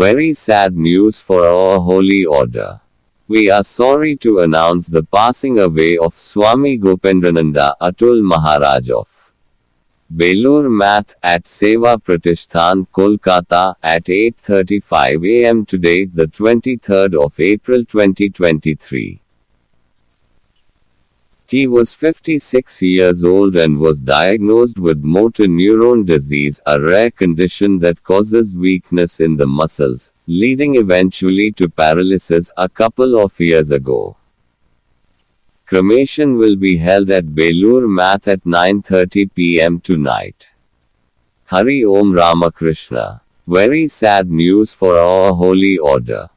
Very sad news for our holy order. We are sorry to announce the passing away of Swami Gopendrananda Atul Maharaj of Belur Math at Seva Pratishthan, Kolkata at 8:35 a.m. today, the 23rd of April 2023. He was 56 years old and was diagnosed with motor neuron disease, a rare condition that causes weakness in the muscles, leading eventually to paralysis a couple of years ago. Cremation will be held at Belur Math at 9:30 p.m. tonight. Hari Om Ramakrishna. Very sad news for our holy order.